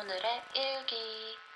오늘의 일기.